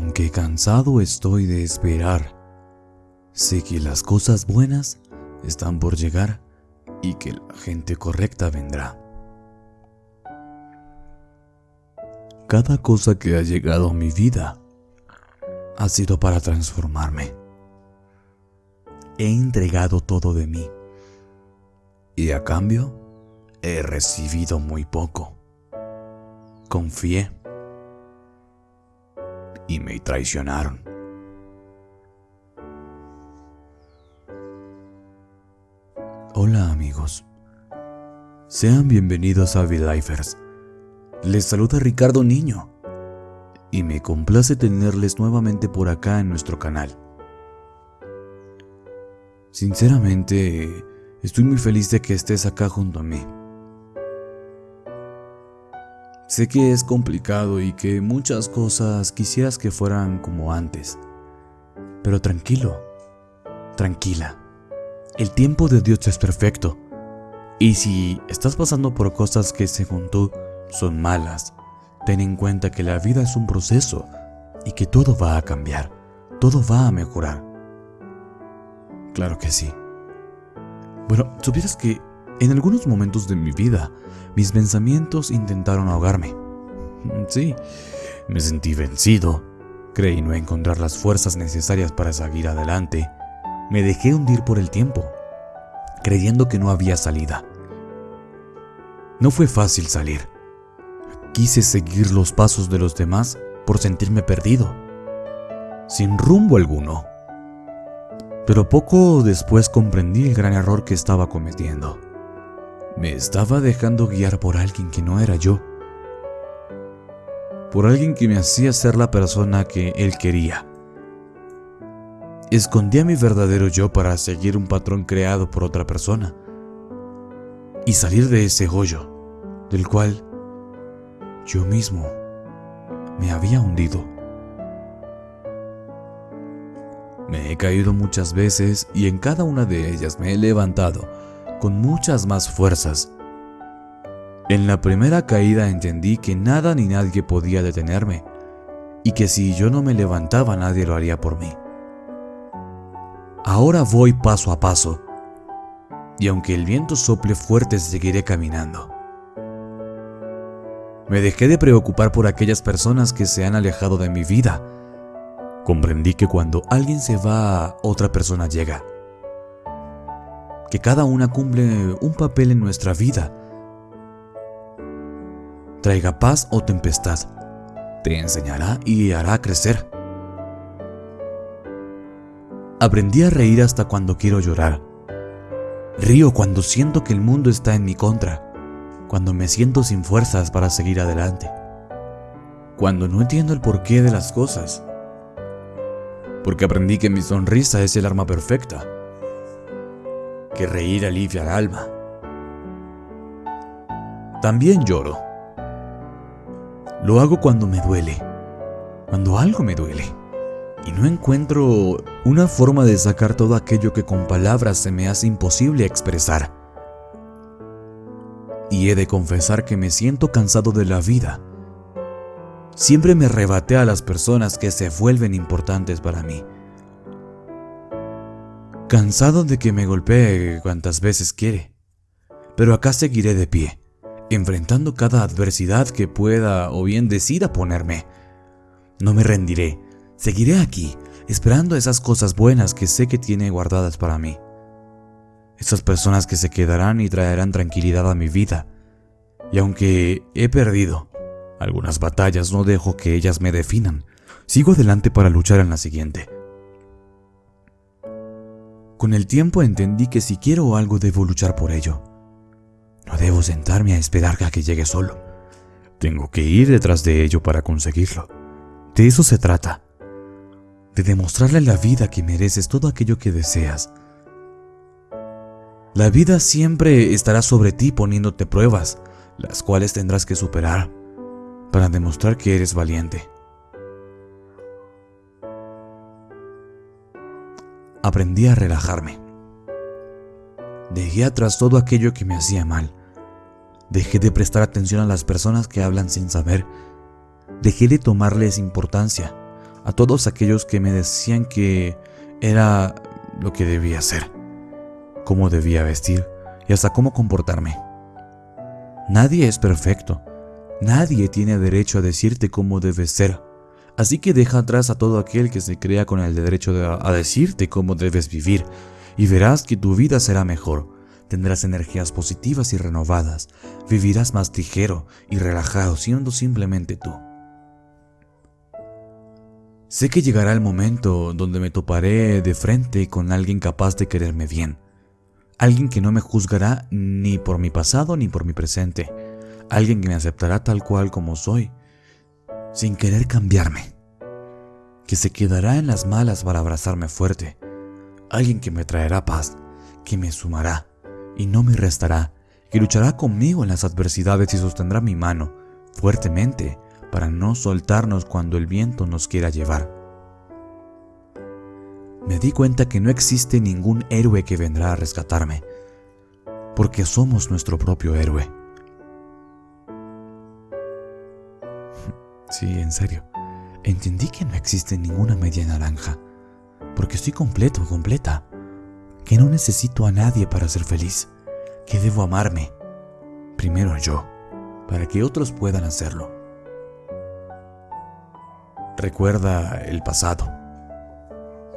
Aunque cansado estoy de esperar, sé que las cosas buenas están por llegar y que la gente correcta vendrá. Cada cosa que ha llegado a mi vida ha sido para transformarme. He entregado todo de mí y a cambio he recibido muy poco. Confié y me traicionaron. Hola amigos, sean bienvenidos a V-Lifers. Les saluda Ricardo Niño y me complace tenerles nuevamente por acá en nuestro canal. Sinceramente, estoy muy feliz de que estés acá junto a mí. Sé que es complicado y que muchas cosas quisieras que fueran como antes, pero tranquilo, tranquila. El tiempo de Dios es perfecto. Y si estás pasando por cosas que según tú son malas, ten en cuenta que la vida es un proceso y que todo va a cambiar, todo va a mejorar. Claro que sí. Bueno, supieras que en algunos momentos de mi vida, mis pensamientos intentaron ahogarme. Sí, me sentí vencido, creí no encontrar las fuerzas necesarias para seguir adelante me dejé hundir por el tiempo, creyendo que no había salida. No fue fácil salir. Quise seguir los pasos de los demás por sentirme perdido, sin rumbo alguno. Pero poco después comprendí el gran error que estaba cometiendo. Me estaba dejando guiar por alguien que no era yo. Por alguien que me hacía ser la persona que él quería Escondía mi verdadero yo para seguir un patrón creado por otra persona y salir de ese hoyo del cual yo mismo me había hundido. Me he caído muchas veces y en cada una de ellas me he levantado con muchas más fuerzas. En la primera caída entendí que nada ni nadie podía detenerme y que si yo no me levantaba nadie lo haría por mí. Ahora voy paso a paso, y aunque el viento sople fuerte seguiré caminando. Me dejé de preocupar por aquellas personas que se han alejado de mi vida. Comprendí que cuando alguien se va, otra persona llega. Que cada una cumple un papel en nuestra vida. Traiga paz o tempestad. Te enseñará y hará crecer. Aprendí a reír hasta cuando quiero llorar. Río cuando siento que el mundo está en mi contra, cuando me siento sin fuerzas para seguir adelante, cuando no entiendo el porqué de las cosas, porque aprendí que mi sonrisa es el arma perfecta, que reír alivia el alma. También lloro. Lo hago cuando me duele, cuando algo me duele y no encuentro una forma de sacar todo aquello que con palabras se me hace imposible expresar. Y he de confesar que me siento cansado de la vida. Siempre me arrebaté a las personas que se vuelven importantes para mí. Cansado de que me golpee cuantas veces quiere. Pero acá seguiré de pie, enfrentando cada adversidad que pueda o bien decida ponerme. No me rendiré, Seguiré aquí, esperando esas cosas buenas que sé que tiene guardadas para mí. Esas personas que se quedarán y traerán tranquilidad a mi vida. Y aunque he perdido algunas batallas, no dejo que ellas me definan. Sigo adelante para luchar en la siguiente. Con el tiempo entendí que si quiero algo debo luchar por ello. No debo sentarme a esperar a que llegue solo. Tengo que ir detrás de ello para conseguirlo. De eso se trata de demostrarle a la vida que mereces todo aquello que deseas. La vida siempre estará sobre ti poniéndote pruebas, las cuales tendrás que superar para demostrar que eres valiente. Aprendí a relajarme. Dejé atrás todo aquello que me hacía mal. Dejé de prestar atención a las personas que hablan sin saber. Dejé de tomarles importancia a todos aquellos que me decían que era lo que debía hacer, cómo debía vestir y hasta cómo comportarme. Nadie es perfecto, nadie tiene derecho a decirte cómo debes ser, así que deja atrás a todo aquel que se crea con el derecho a decirte cómo debes vivir y verás que tu vida será mejor. Tendrás energías positivas y renovadas, vivirás más ligero y relajado siendo simplemente tú. Sé que llegará el momento donde me toparé de frente con alguien capaz de quererme bien. Alguien que no me juzgará ni por mi pasado ni por mi presente. Alguien que me aceptará tal cual como soy, sin querer cambiarme. Que se quedará en las malas para abrazarme fuerte. Alguien que me traerá paz, que me sumará y no me restará, que luchará conmigo en las adversidades y sostendrá mi mano fuertemente para no soltarnos cuando el viento nos quiera llevar. Me di cuenta que no existe ningún héroe que vendrá a rescatarme, porque somos nuestro propio héroe. Sí, en serio, entendí que no existe ninguna media naranja, porque estoy completo, completa, que no necesito a nadie para ser feliz, que debo amarme, primero yo, para que otros puedan hacerlo. Recuerda el pasado,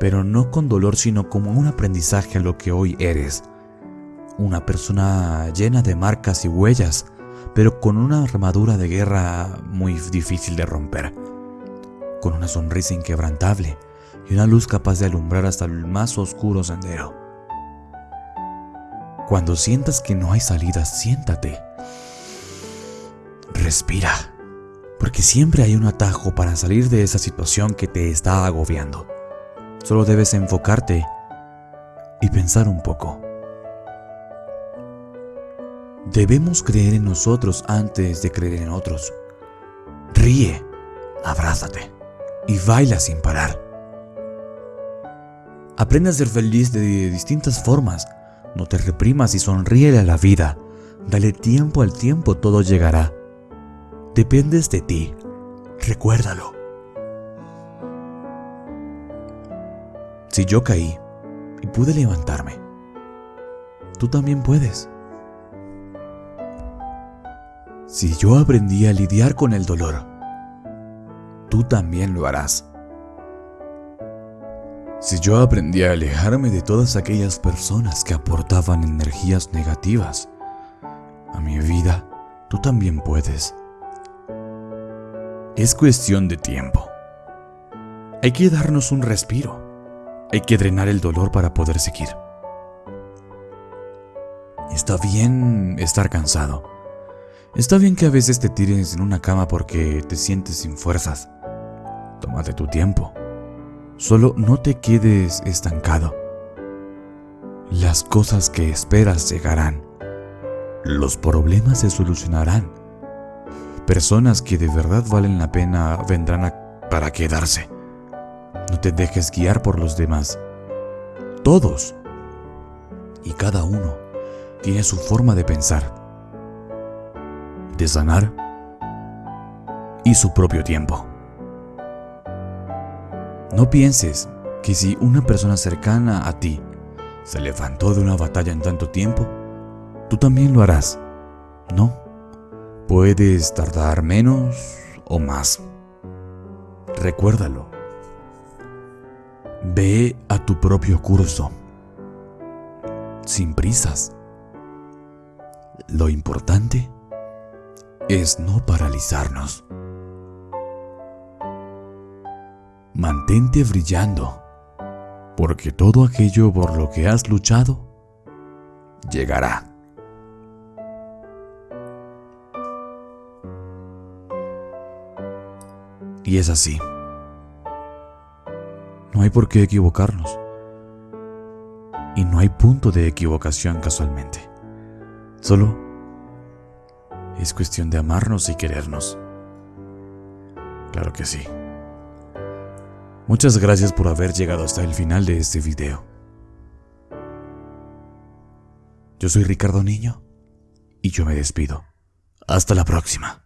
pero no con dolor, sino como un aprendizaje a lo que hoy eres. Una persona llena de marcas y huellas, pero con una armadura de guerra muy difícil de romper. Con una sonrisa inquebrantable y una luz capaz de alumbrar hasta el más oscuro sendero. Cuando sientas que no hay salida, siéntate. Respira porque siempre hay un atajo para salir de esa situación que te está agobiando. Solo debes enfocarte y pensar un poco. Debemos creer en nosotros antes de creer en otros. Ríe, abrázate y baila sin parar. Aprende a ser feliz de distintas formas. No te reprimas y sonríe a la vida. Dale tiempo al tiempo, todo llegará. Dependes de ti. Recuérdalo. Si yo caí y pude levantarme, tú también puedes. Si yo aprendí a lidiar con el dolor, tú también lo harás. Si yo aprendí a alejarme de todas aquellas personas que aportaban energías negativas a mi vida, tú también puedes. Es cuestión de tiempo. Hay que darnos un respiro. Hay que drenar el dolor para poder seguir. Está bien estar cansado. Está bien que a veces te tires en una cama porque te sientes sin fuerzas. Tómate tu tiempo. Solo no te quedes estancado. Las cosas que esperas llegarán. Los problemas se solucionarán Personas que de verdad valen la pena vendrán para quedarse. No te dejes guiar por los demás. Todos y cada uno tiene su forma de pensar, de sanar y su propio tiempo. No pienses que si una persona cercana a ti se levantó de una batalla en tanto tiempo, tú también lo harás. No. Puedes tardar menos o más. Recuérdalo. Ve a tu propio curso, sin prisas. Lo importante es no paralizarnos. Mantente brillando, porque todo aquello por lo que has luchado llegará. Y es así. No hay por qué equivocarnos. Y no hay punto de equivocación casualmente. Solo es cuestión de amarnos y querernos. Claro que sí. Muchas gracias por haber llegado hasta el final de este video. Yo soy Ricardo Niño y yo me despido. Hasta la próxima.